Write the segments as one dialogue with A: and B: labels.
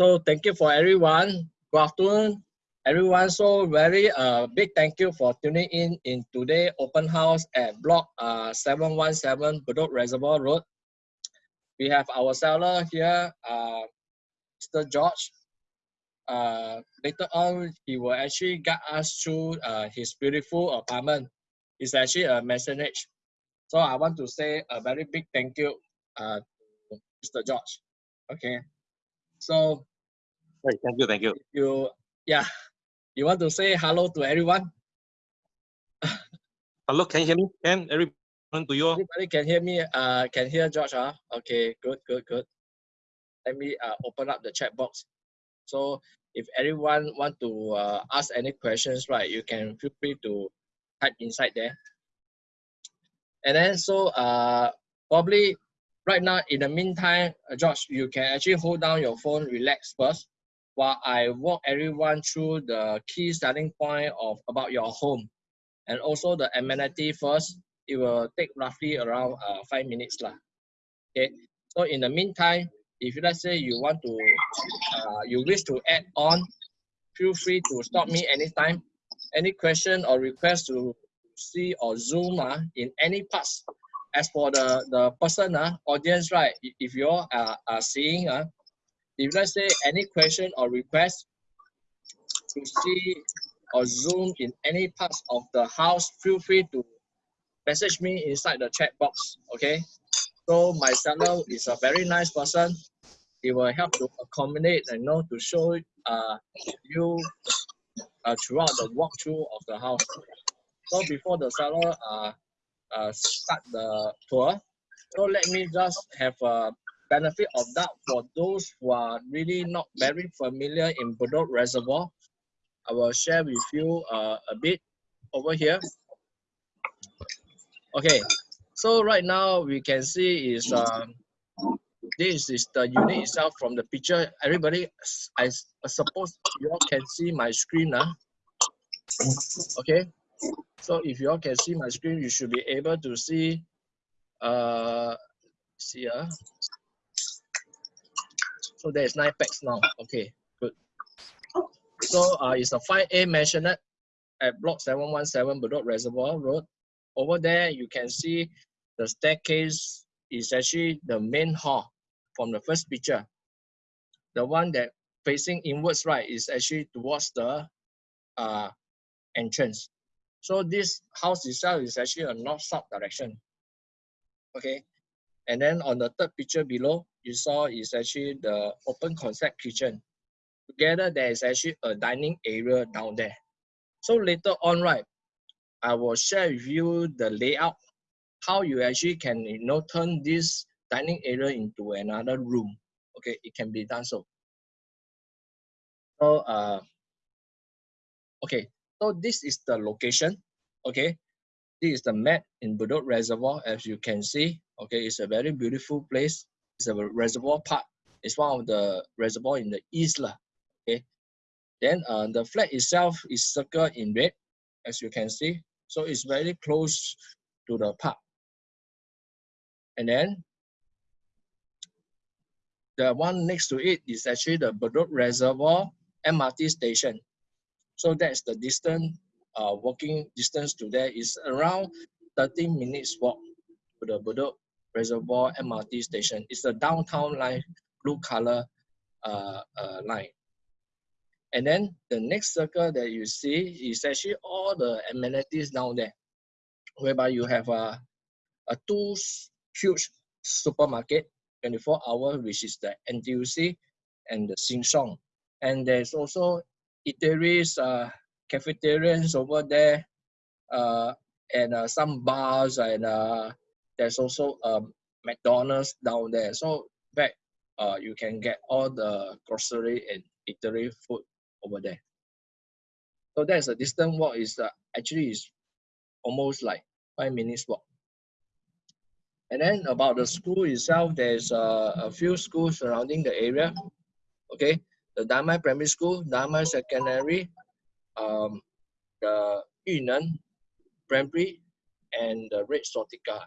A: So thank you for everyone. Good afternoon, everyone. So very uh, big thank you for tuning in in today open house at block uh, 717 Bedok Reservoir Road. We have our seller here, uh, Mr. George. Uh, later on, he will actually guide us through uh, his beautiful apartment. It's actually a maisonette. So I want to say a very big thank you uh, to Mr. George. Okay. So
B: Right, thank you, thank you.
A: you yeah, you want to say hello to everyone?
B: Hello, can you hear me? Can everyone to you?
A: Everybody can hear me. Uh, can hear George. Huh? Okay, good, good, good. Let me uh, open up the chat box. So if everyone want to uh, ask any questions, right, you can feel free to type inside there. And then so uh, probably right now in the meantime, uh, George, you can actually hold down your phone, relax first, while I walk everyone through the key starting point of about your home, and also the amenity first. It will take roughly around uh, five minutes lah. Okay. So in the meantime, if you let's say you want to, uh, you wish to add on, feel free to stop me anytime. Any question or request to see or zoom uh, in any parts. As for the the person uh, audience right, if you all are, are seeing uh, if let's say any question or request to see or zoom in any parts of the house, feel free to message me inside the chat box. Okay. So my seller is a very nice person. He will help to accommodate and you know to show uh, you uh, throughout the walkthrough of the house. So before the seller uh, uh, start the tour, so let me just have a benefit of doubt for those who are really not very familiar in Bedok Reservoir. I will share with you uh, a bit over here. Okay, so right now we can see is um, this is the unit itself from the picture. Everybody, I suppose you all can see my screen now. Okay, so if you all can see my screen, you should be able to see. Uh, see uh. So there is nine pax now. Okay, good. So uh, it's a 5A maisonette at block 717 Bedok Reservoir Road. Over there, you can see the staircase is actually the main hall from the first picture. The one that facing inwards right is actually towards the uh, entrance. So this house itself is actually a north-south direction. Okay. And then on the third picture below, you saw is actually the open concept kitchen. Together, there is actually a dining area down there. So later on, right, I will share with you the layout, how you actually can you know turn this dining area into another room. Okay, it can be done so. So uh, okay, so this is the location. Okay, this is the map in Bedok Reservoir, as you can see. Okay, it's a very beautiful place. It's a reservoir park. It's one of the reservoir in the east lah. Okay, then uh, the flat itself is circled in red, as you can see. So it's very close to the park. And then the one next to it is actually the Bedok Reservoir MRT station. So that's the distance, uh, walking distance to there is around 30 minutes walk to the Bedok Reservoir MRT station. It's a downtown line, blue color uh, uh, line. And then the next circle that you see is actually all the amenities down there, whereby you have a, a two huge supermarket, 24 hour, which is the NTUC and the Sheng Siong. And there's also eateries, uh, cafeterias over there, uh, and uh, some bars, and uh, there's also um, McDonald's down there. So back, uh, you can get all the grocery and eatery food over there. So that's a distant walk is uh, actually is almost like five minutes walk. And then about the school itself, there's uh, a few schools surrounding the area. Okay, the Damai Primary School, Damai Secondary, um, the Yu Neng Primary, and the Red Swastika.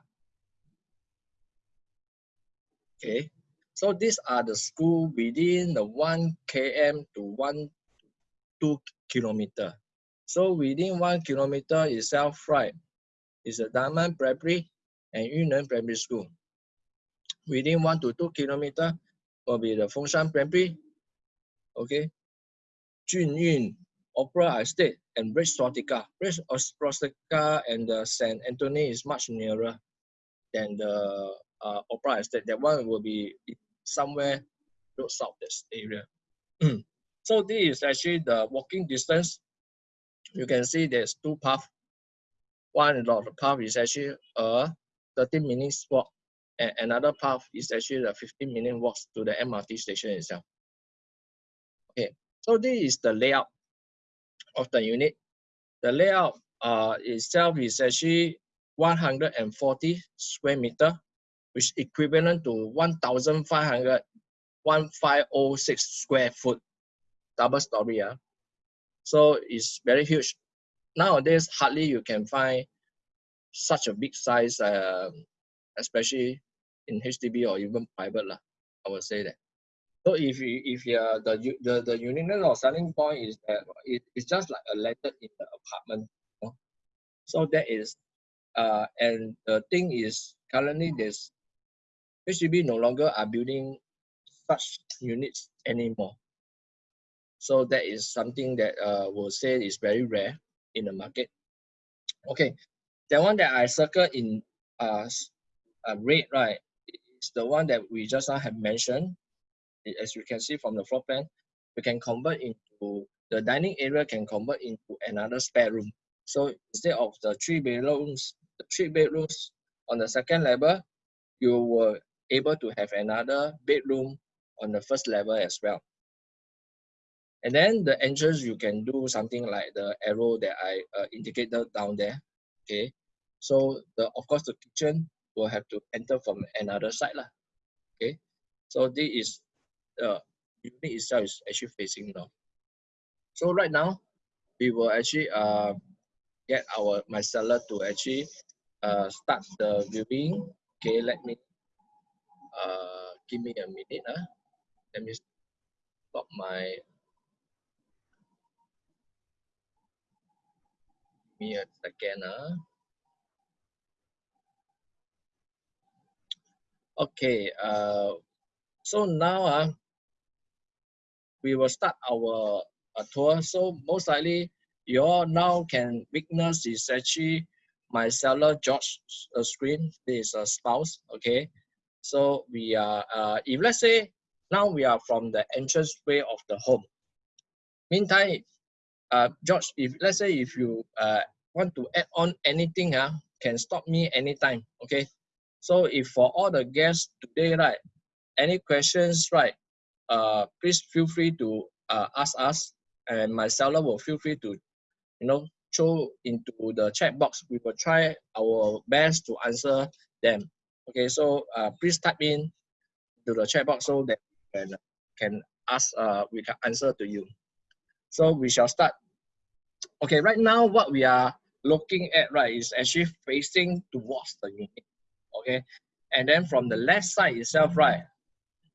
A: Okay, So these are the school within the 1 km to 1 2 kilometer. So within 1 kilometer itself, right, is a Diamond Primary and Yu Neng Primary School. Within 1 to 2 kilometer will be the Fengshan Primary, okay, Junyun Opera Estate and Red Swastika. Red Swastika and the St. Anthony is much nearer than the uh, Opera Estate. That one will be somewhere south this area. so this is actually the walking distance. You can see there's two paths. One of the path is actually a 30 minutes walk and another path is actually a 15 minute walk to the MRT station itself. Okay, so this is the layout of the unit. The layout uh, itself is actually 140 square meter, which equivalent to 1,500, 1506 square foot, double story. Uh. So it's very huge. Nowadays, hardly you can find such a big size, uh, especially in HDB or even private. I would say that. So if you if you the the the uniqueness or selling point is that it, it's just like a letter in the apartment. So that is uh and the thing is currently there's HDB no longer are building such units anymore. So that is something that uh will say is very rare in the market. Okay, the one that I circle in uh, uh red right is the one that we just now have mentioned as you can see from the floor plan, we can convert into the dining area can convert into another spare room. So instead of the three bedrooms, the three bedrooms on the second level, you were able to have another bedroom on the first level as well. And then the entrance, you can do something like the arrow that I uh, indicated down there. Okay, so the of course the kitchen will have to enter from another side lah. Okay, so this is the unit itself is actually facing north. So right now, we will actually uh, get our my seller to actually uh, start the viewing. Okay, let me uh, give me a minute. Uh. Let me stop my me a second. Uh. Okay, uh, so now uh, we will start our uh, tour. So most likely you all now can witness is actually my seller George uh, screen. This is a spouse. Okay. So we are, uh, if let's say now we are from the entrance way of the home. Meantime, uh, George, if let's say if you uh, want to add on anything, uh, can stop me anytime. Okay. So if for all the guests today, right, any questions, right, uh, please feel free to uh, ask us and my seller will feel free to, you know, throw into the chat box. We will try our best to answer them. Okay, so uh, please type in to the chat box so that can, can ask, uh, we can answer to you. So we shall start. Okay, right now what we are looking at, right, is actually facing towards the unit. Okay, and then from the left side itself, right,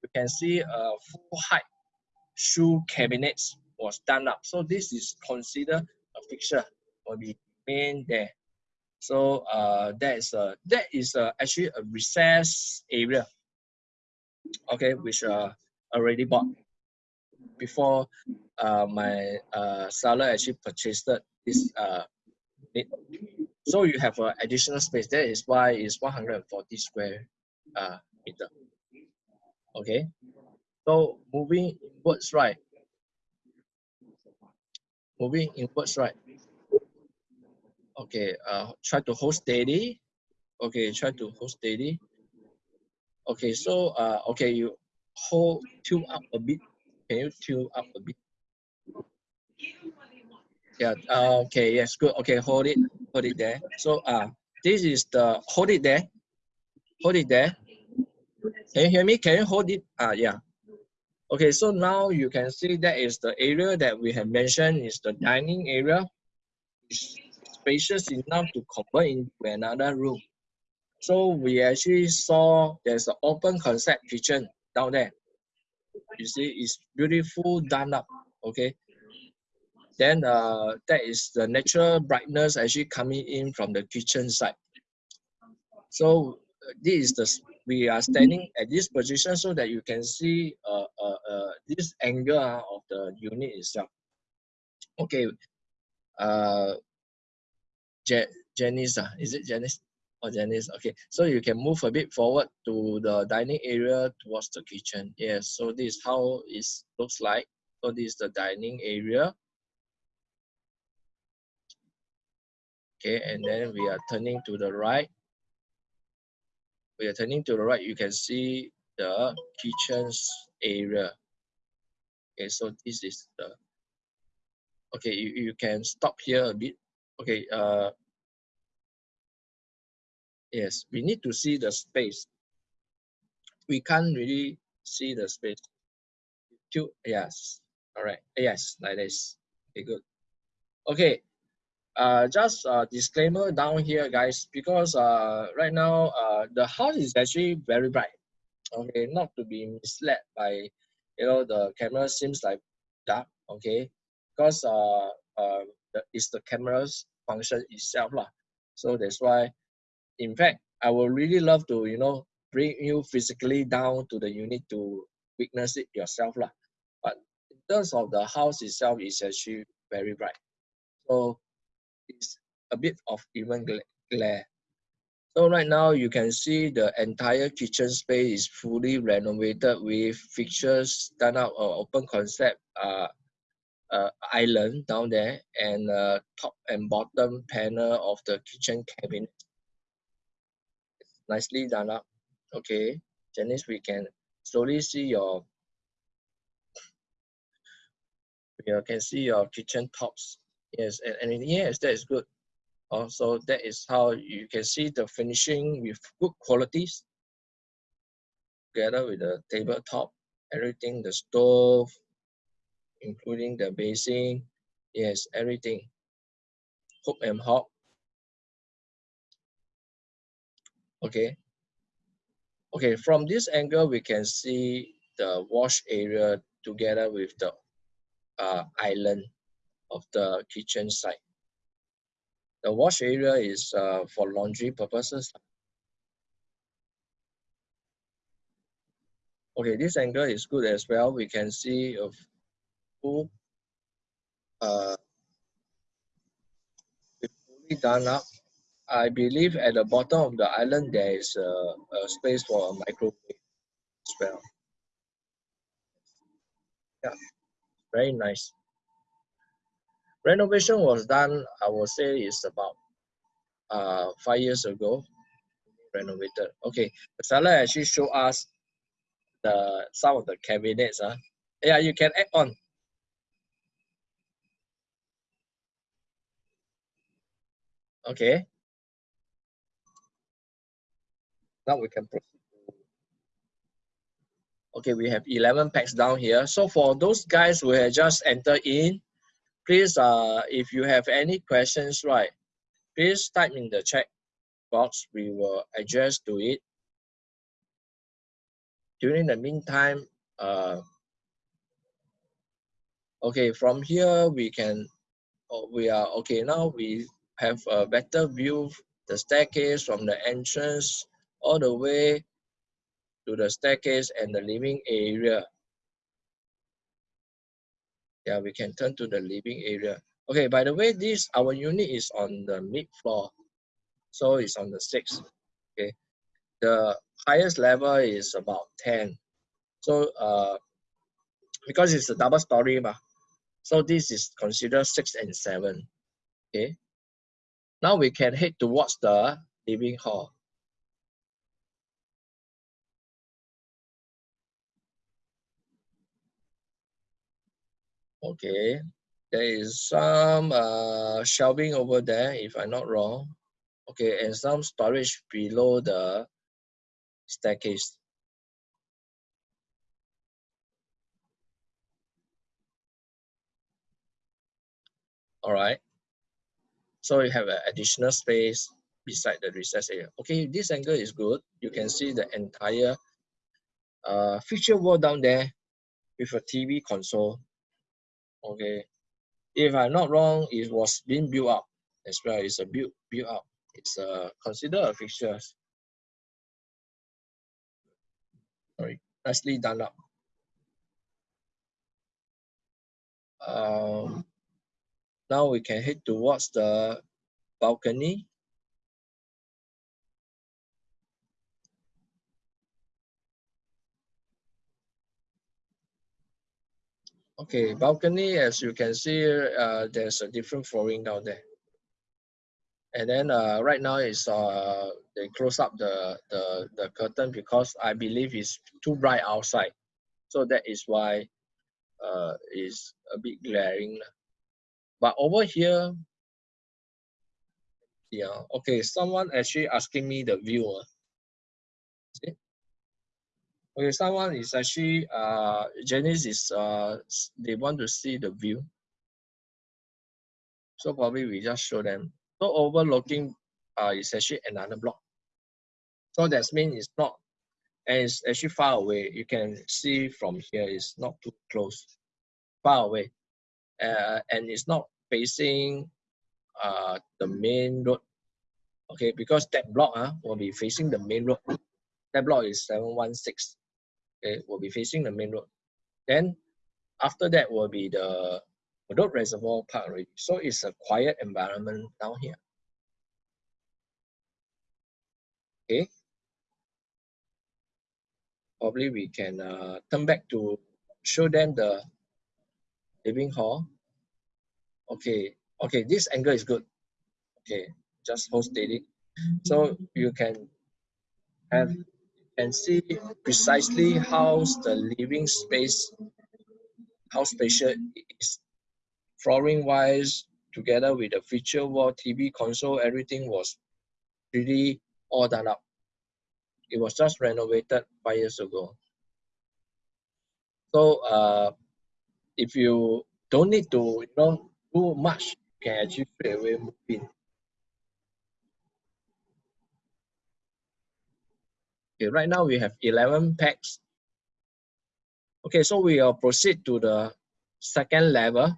A: you can see a full height shoe cabinets was done up. So this is considered a fixture will be main there. So uh, that is a that is actually a recess area. Okay, which uh already bought before uh, my uh, seller actually purchased this uh, so you have an additional space. That is why it's 140 square uh, meter. Okay, so moving inwards right. Moving inwards right. Okay, uh, try to hold steady. Okay, try to hold steady. Okay, so uh, okay, you hold tilt up a bit. Can you tilt up a bit? Yeah. Uh, okay. Yes. Good. Okay. Hold it. Hold it there. So uh, this is the hold it there. Hold it there. Can you hear me? Can you hold it? Uh, yeah. Okay, so now you can see that is the area that we have mentioned is the dining area. Spacious enough to convert into another room. So we actually saw there's an open concept kitchen down there. You see, it's beautiful done up. Okay. Then uh, that is the natural brightness actually coming in from the kitchen side. So uh, this is the we are standing at this position so that you can see uh, uh, uh, this angle uh, of the unit itself. Okay, uh, Je Janice, uh, is it Janice? or Janice? Okay, so you can move a bit forward to the dining area towards the kitchen. Yes, so this is how it looks like. So this is the dining area. Okay, and then we are turning to the right. We are turning to the right, you can see the kitchen's area. Okay, so this is the, okay, you, you can stop here a bit. Okay, uh, yes, we need to see the space. We can't really see the space. Two, yes, all right, yes, like this. Okay, good. Okay, uh, just a disclaimer down here, guys, because uh, right now uh, the house is actually very bright. Okay, not to be misled by, you know, the camera seems like dark. Okay, because uh, uh, the, it's the camera's function itself lah. So that's why, in fact, I would really love to, you know, bring you physically down to the unit to witness it yourself lah. But in terms of the house itself, is actually very bright. So it's a bit of even glare. So right now you can see the entire kitchen space is fully renovated with fixtures done up or open concept uh, uh, island down there and uh, top and bottom panel of the kitchen cabinet. Nicely done up. Okay, Janice, we can slowly see your you can see your kitchen tops Yes, and, and yes, that is good. Also, that is how you can see the finishing with good qualities together with the tabletop, everything, the stove, including the basin. Yes, everything. Hook and hob. Okay. Okay, from this angle, we can see the wash area together with the uh, island of the kitchen side. The wash area is uh, for laundry purposes. Okay, this angle is good as well. We can see a full, uh, fully done up. I believe at the bottom of the island there is a, a space for a microwave as well. Yeah, very nice. Renovation was done, I would say, is about uh, five years ago. Renovated. Okay, the seller actually showed us the some of the cabinets. Huh? Yeah, you can add on. Okay. Now we can proceed. Okay, we have 11 pax down here. So for those guys who have just entered in, please, uh, if you have any questions, right, please type in the chat box. We will address to it. During the meantime, uh, okay, from here we can, oh, we are, okay, now we have a better view the staircase from the entrance all the way to the staircase and the living area yeah, we can turn to the living area. Okay, by the way, this our unit is on the mid floor. So it's on the sixth. Okay. The highest level is about 10. So uh because it's a double story, so this is considered six and seven. Okay. Now we can head towards the living hall. Okay, there is some uh, shelving over there, if I'm not wrong. Okay, and some storage below the staircase. All right. So you have an additional space beside the recess area. Okay, this angle is good. You can see the entire uh, feature wall down there with a TV console. Okay, if I'm not wrong, it was being built up as well. It's a built built up. It's uh, considered a fixture. Sorry, nicely done up. Um, now we can head towards the balcony. Okay, balcony, as you can see, uh, there's a different flooring down there. And then uh, right now is uh, they close up the, the, the curtain because I believe it's too bright outside. So that is why uh, is a bit glaring. But over here, yeah, okay, someone actually asking me the view. Uh. See? Okay, someone is actually, uh, Janice is, uh, they want to see the view. So probably we just show them. So overlooking uh, is actually another block. So that means it's not, and it's actually far away. You can see from here, it's not too close, far away. Uh, and it's not facing uh, the main road. Okay, because that block uh, will be facing the main road. That block is 716 okay, will be facing the main road. Then after that will be the Bedok Reservoir Park already. So it's a quiet environment down here. Okay. Probably we can uh, turn back to show them the living hall. Okay, okay, this angle is good. Okay, just hold steady. So you can have and see precisely how the living space, how spacious it is. Flooring wise, together with the feature wall, TV console, everything was really all done up. It was just renovated five years ago. So uh, if you don't need to you know, do much, you can actually straight away move in. Okay, right now we have 11 pax. Okay, so we will proceed to the second level.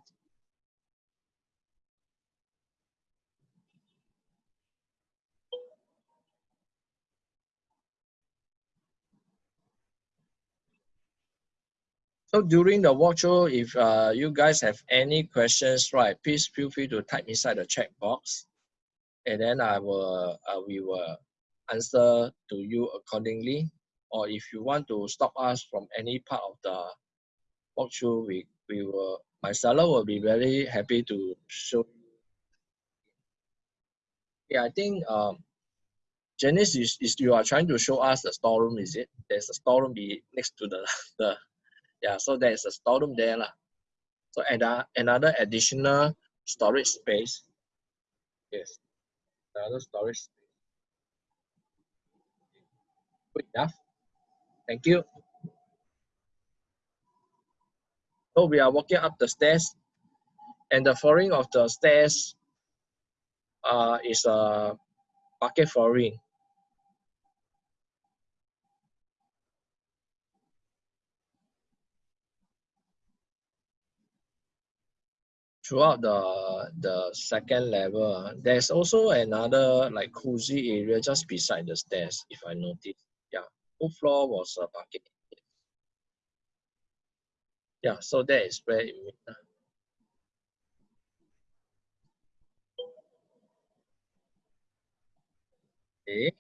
A: So during the walkthrough, if uh, you guys have any questions, right, please feel free to type inside the chat box, and then I will, uh, we will answer to you accordingly. Or if you want to stop us from any part of the walkthrough, we, we will, my seller will be very happy to show you. Yeah, I think um, Janice is, is you are trying to show us the storeroom, is it? There's a storeroom be next to the, the yeah, so there's a storeroom there. Lah. So and uh, another additional storage space. Yes, another storage space. Good enough. Thank you. So we are walking up the stairs and the flooring of the stairs uh, is a parquet flooring. Throughout the, the second level, ah, there's also another like cozy area just beside the stairs, if I notice Yeah. whole floor was a parking. Yeah, so that is where it means. Ah. Okay.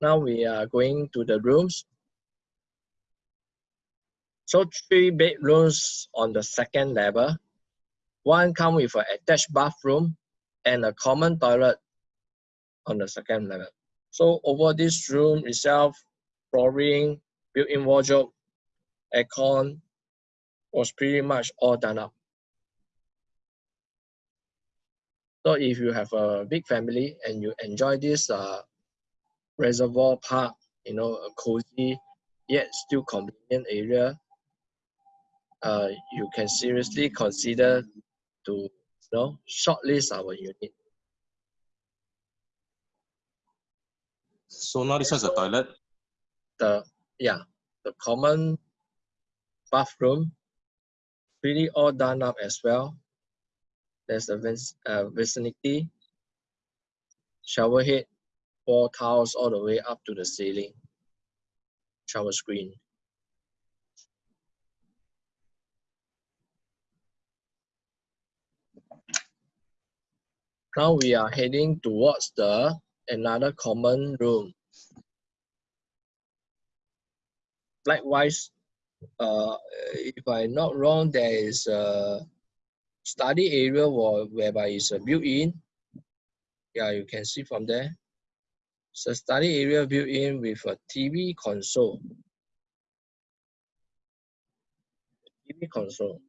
A: Now we are going to the rooms. So three bedrooms on the second level. One come with an attached bathroom and a common toilet on the second level. So over this room itself, flooring, built-in wardrobe, aircon was pretty much all done up. So if you have a big family and you enjoy this uh, reservoir park, you know, a cozy yet still convenient area, uh, you can seriously consider to you know shortlist our unit.
B: So now this is a toilet?
A: The yeah, the common bathroom, really all done up as well. There's a uh, vicinity, shower head, four tiles all the way up to the ceiling, shower screen. Now we are heading towards the another common room. Likewise, uh, if I'm not wrong, there is a study area whereby it's a built-in. Yeah, you can see from there. It's a study area built in with a TV console. TV console.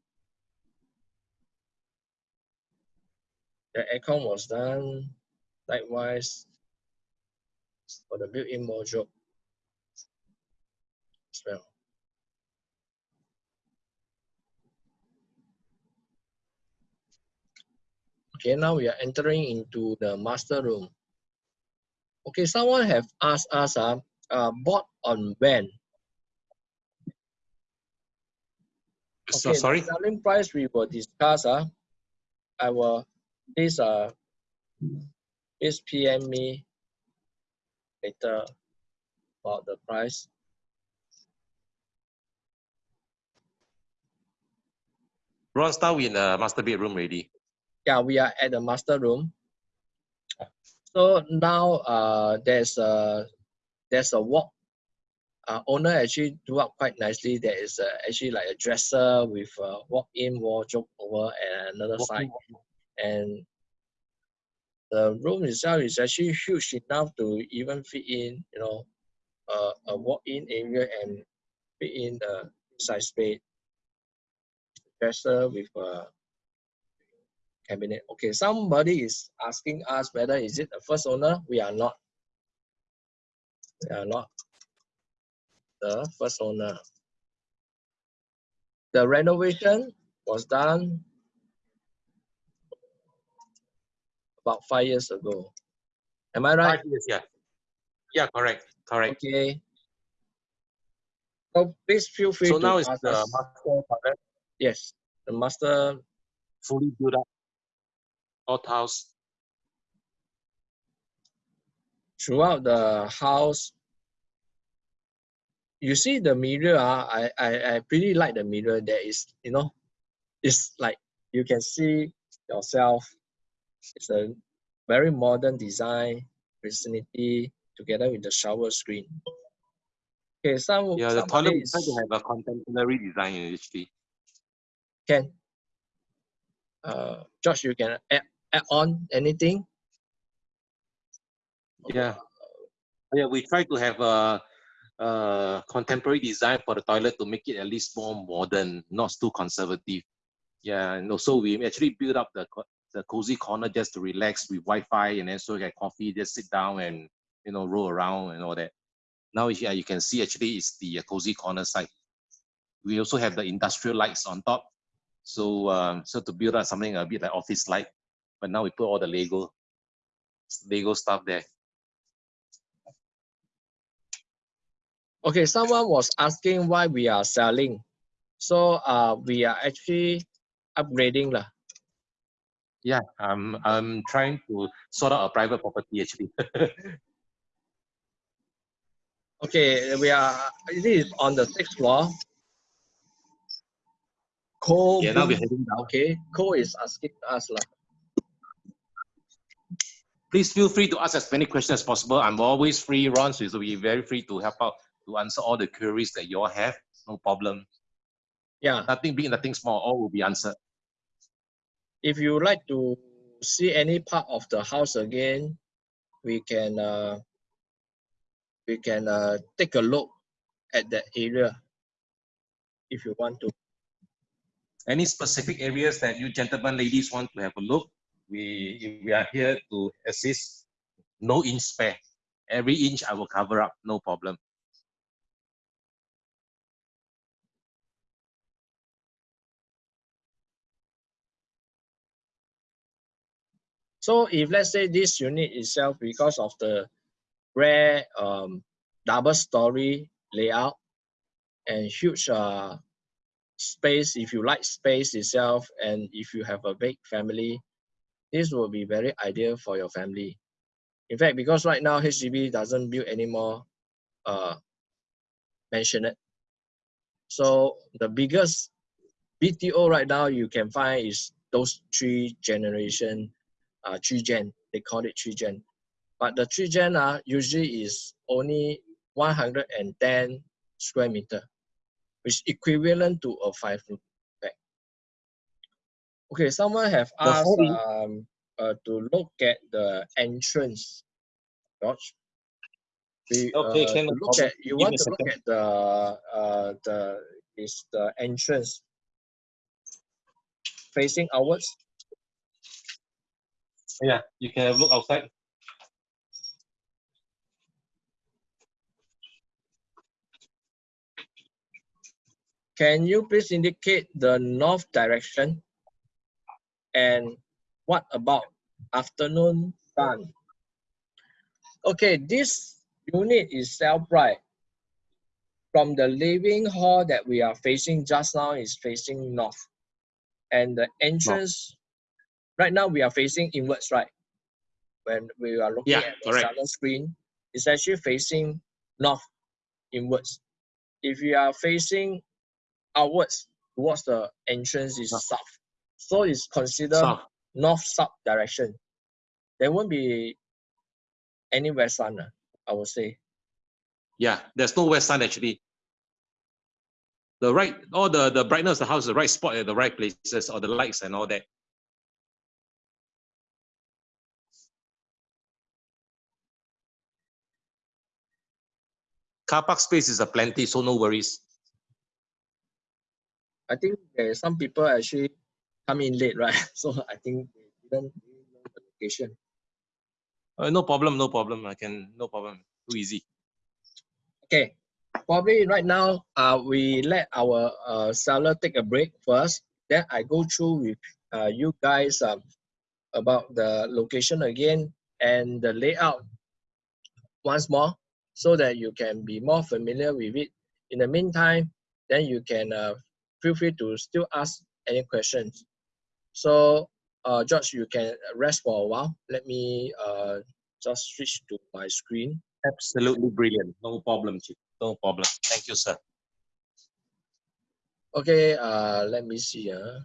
A: The aircon was done likewise for the built-in module as well. Okay, now we are entering into the master room. Okay, someone have asked us, uh, uh bought on when?
B: Okay, so, sorry?
A: selling price we will discuss. Uh, I will, this, uh, this PM me later about the price.
B: Ron, start in the master bedroom ready.
A: Yeah, we are at the master room. So now uh, there's a there's a walk. Uh, owner actually do up quite nicely. There is a, actually like a dresser with a walk-in wardrobe over at another side, and the room itself is actually huge enough to even fit in, you know, uh, a walk-in area and fit in the inside space. Dresser with a cabinet. Okay, somebody is asking us whether is it the first owner? We are not. We are not the first owner. The renovation was done about five years ago. Am I right?
B: Five years, yeah. Yeah, correct, correct.
A: Okay. So please feel free
B: so
A: to
B: now it's the us. master
A: Yes, the master
B: fully built up house?
A: Throughout the house, you see the mirror, uh, I, I, I pretty like the mirror. There is, you know, it's like you can see yourself. It's a very modern design, vicinity, together with the shower screen. Okay, some
B: yeah, the toilet is to have a contemporary design actually.
A: Can uh, George, you can add add on anything?
B: Yeah. Yeah, we try to have a, a contemporary design for the toilet to make it at least more modern, not too conservative. Yeah, and also we actually build up the the cozy corner just to relax with Wi-Fi and then so get coffee, just sit down and you know roll around and all that. Now yeah, you can see actually it's the uh, cozy corner side. We also have the industrial lights on top. So um, so to build up something a bit like office light but now we put all the Lego Lego stuff there.
A: Okay, someone was asking why we are selling. So uh, we are actually upgrading. Lah.
B: Yeah, I'm, I'm trying to sort out a private property actually.
A: okay, we are, this is on the sixth floor. Cole,
B: yeah, now we're heading down.
A: Okay, Cole is asking us. Lah.
B: please feel free to ask as many questions as possible. I'm always free, Ron, so you'll be very free to help out to answer all the queries that you all have. No problem.
A: Yeah.
B: Nothing big, nothing small, all will be answered.
A: If you like to see any part of the house again, we can uh, we can uh, take a look at that area if you want to.
B: Any specific areas that you gentlemen, ladies want to have a look? we we are here to assist no inch spare every inch i will cover up no problem
A: so if let's say this unit itself because of the rare um, double story layout and huge uh, space, if you like space itself, and if you have a big family, this will be very ideal for your family. In fact, because right now HDB doesn't build any more uh, mansionette. So the biggest BTO right now you can find is those three generation, uh, three gen, they call it three gen. But the three gen uh, usually is only 110 square meter, which equivalent to a five room back. Okay, someone have asked um, uh, to look at the entrance, George. We,
B: okay,
A: uh, look at, you want to look at the uh, the is the entrance facing outwards.
B: Yeah, you can have a look outside.
A: Can you please indicate the north direction? And what about afternoon sun? Okay, this unit is self-right. From the living hall that we are facing just now is facing north. And the entrance, right now we are facing inwards, right? When we are looking
B: Yeah,
A: at the
B: correct.
A: southern screen, it's actually facing north inwards. If you are facing outwards towards the entrance is
B: South.
A: south. So it's considered
B: South.
A: north-south direction. There won't be any west sun, ah, I would say.
B: Yeah, there's no west sun actually. The right, all the, the brightness of the house, the right spot at the right places, or the lights and all that. Car park space is a plenty, so no worries.
A: I think there some people actually come in late, right? So I think they didn't know the location.
B: Uh, no problem, no problem. I can, no problem. Too easy.
A: Okay, probably right now, uh, we let our uh, seller take a break first. Then I go through with uh, you guys um, about the location again and the layout once more so that you can be more familiar with it. In the meantime, then you can uh, feel free to still ask any questions. So, uh, George, you can rest for a while. Let me uh, just switch to my screen.
B: Absolutely brilliant. No problem, Chief. No problem. Thank you, sir.
A: Okay, uh, let me see. Uh.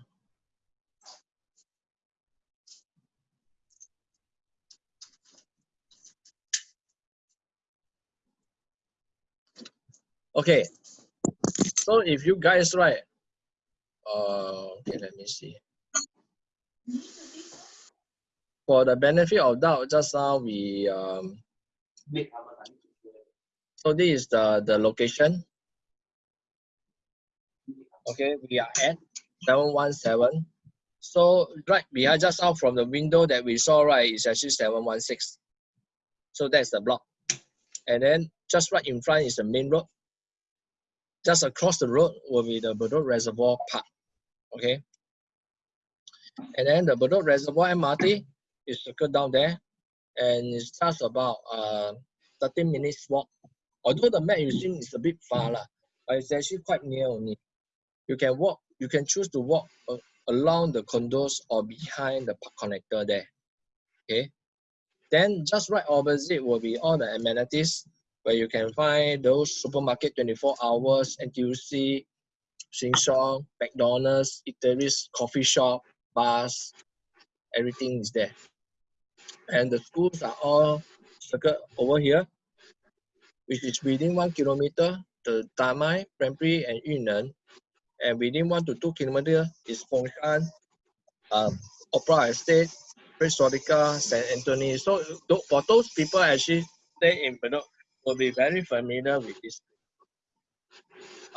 A: Okay, so if you guys right, uh, okay, let me see. For the benefit of doubt, just now we um, so this is the the location. Okay, we are at 717. So right behind just out from the window that we saw, right, is actually 716. So that's the block. And then just right in front is the main road. Just across the road will be the Bedok Reservoir Park. Okay. And then the Bedok Reservoir MRT is circled down there. And it's just about uh, 13 minutes walk. Although the map you see is a bit far, lah, but it's actually quite near only you can walk you can choose to walk uh, along the condos or behind the park connector there okay then just right opposite will be all the amenities where you can find those supermarket 24 hours NTUC Sheng Siong McDonald's eateries coffee shop bars everything is there and the schools are all circled over here which is within one kilometer the Damai, Prempri and Yu Neng and within one to two kilometers is Fengshan, um, Opera Estate, Historica, St. Anthony. So for those people actually stay in Bedok will be very familiar with this.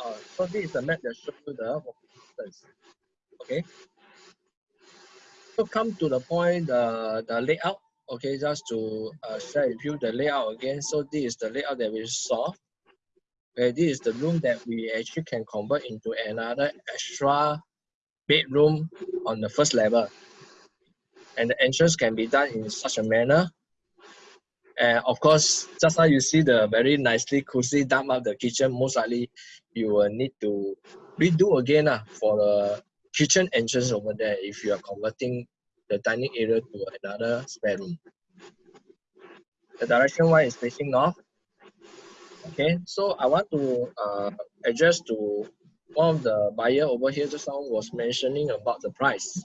A: Uh, so this is the map that shows you the distance. Okay. So come to the point, the, the layout. Okay, just to uh, share with you the layout again. So this is the layout that we saw. Okay, this is the room that we actually can convert into another extra bedroom on the first level. And the entrance can be done in such a manner. And of course, just now you see the very nicely cozy dump up the kitchen, most likely you will need to redo again uh, for the kitchen entrance over there if you are converting the dining area to another spare room. The direction one is facing north. Okay, so I want to uh, address to one of the buyer over here just now was mentioning about the price.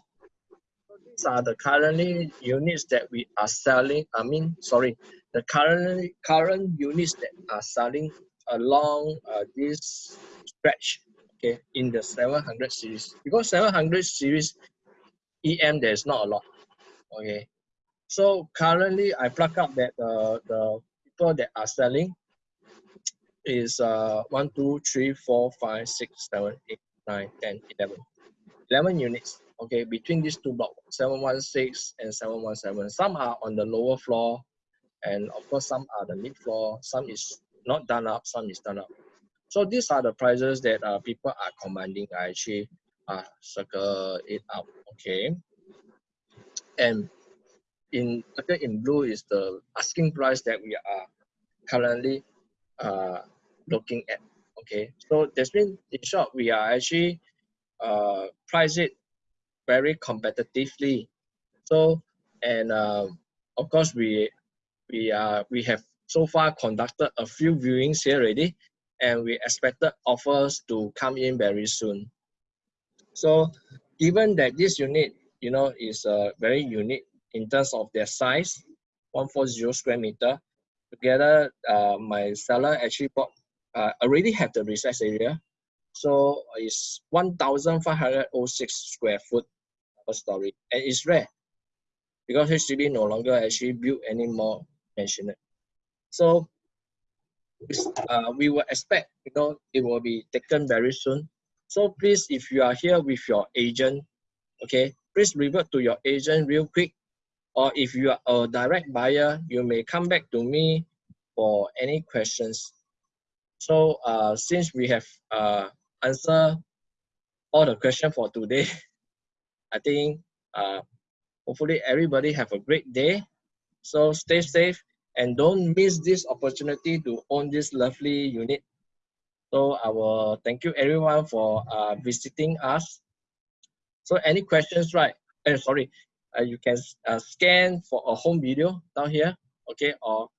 A: These are the currently units that we are selling. I mean, sorry, the current current units that are selling along uh, this stretch. Okay, in the 700 series because 700 series EM there's not a lot. Okay, so currently I plug up that uh, the people that are selling is uh, 1, 2, 3, 4, 5, 6, 7, 8, 9, 10, 11. 11 units, okay, between these two blocks, 716 and 717. Some are on the lower floor, and of course, some are the mid floor, some is not done up, some is done up. So these are the prices that uh, people are commanding. I actually uh, circle it out, okay. And in in blue is the asking price that we are currently uh, looking at. Okay, so that's mean in short, we are actually uh, price it very competitively. So and uh, of course we we are we have so far conducted a few viewings here already, and we expected offers to come in very soon. So given that this unit, you know, is uh, very unique in terms of their size, 140 square meter, together uh, my seller actually bought uh, already have the recess area. So it's 1,506 square foot per story. And it's rare because HDB no longer actually build any more mansionette. So uh, we will expect, you know, it will be taken very soon. So please, if you are here with your agent, okay, please revert to your agent real quick. Or if you are a direct buyer, you may come back to me for any questions. So uh, since we have uh, answered all the questions for today, I think uh, hopefully everybody have a great day. So stay safe and don't miss this opportunity to own this lovely unit. So I will thank you everyone for uh, visiting us. So any questions, right? Uh, sorry, uh, you can uh, scan for a home video down here, okay? Or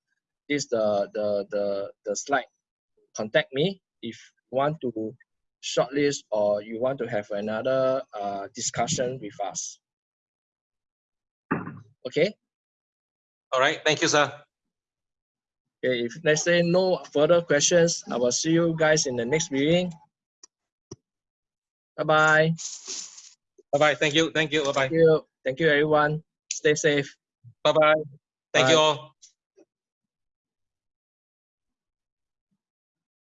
A: this the the the the slide contact me if you want to shortlist or you want to have another uh, discussion with us. Okay?
B: All right. Thank you, sir.
A: Okay, if let's say no further questions, I will see you guys in the next meeting. Bye-bye.
B: Bye-bye. Thank you. Thank you. Bye-bye.
A: Thank you. Thank you, everyone. Stay safe.
B: Bye-bye. Thank
A: Bye.
B: you all.